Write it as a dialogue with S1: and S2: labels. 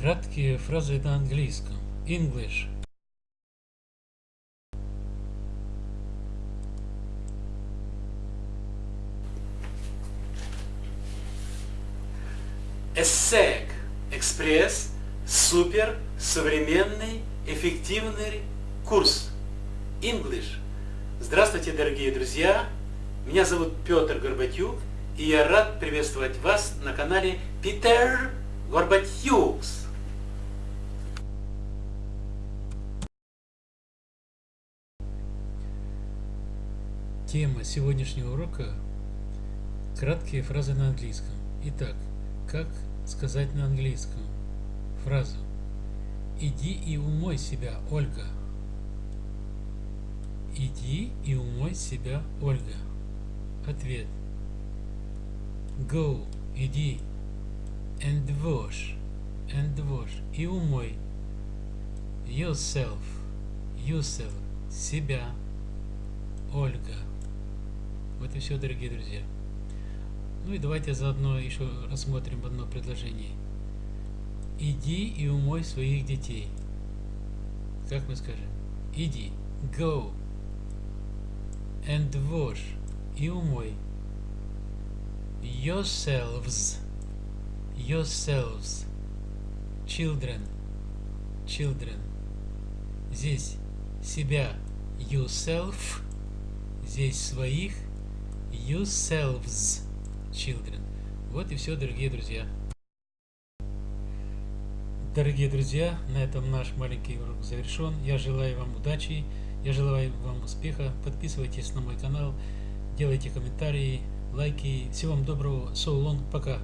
S1: Краткие фразы на английском. English.
S2: ESSEC Экспресс Супер Современный Эффективный Курс English. Здравствуйте, дорогие друзья! Меня зовут Петр Горбатюк, и я рад приветствовать вас на канале Питер Горбатюкс.
S1: Тема сегодняшнего урока – краткие фразы на английском. Итак, как сказать на английском фразу «Иди и умой себя, Ольга». Иди и умой себя, Ольга. Ответ. Go, иди. And wash, and wash. И умой. Yourself, yourself. Себя. Ольга. И все, дорогие друзья. Ну и давайте заодно еще рассмотрим одно предложение. Иди и умой своих детей. Как мы скажем? Иди. Go. And wash. И умой. Yourselves. Yourselves. Children. Children. Здесь себя. Yourself. Здесь своих. Yourselves. Children. Вот и все, дорогие друзья. Дорогие друзья, на этом наш маленький урок завершен. Я желаю вам удачи, я желаю вам успеха. Подписывайтесь на мой канал, делайте комментарии, лайки. Всего вам доброго. So long. Пока.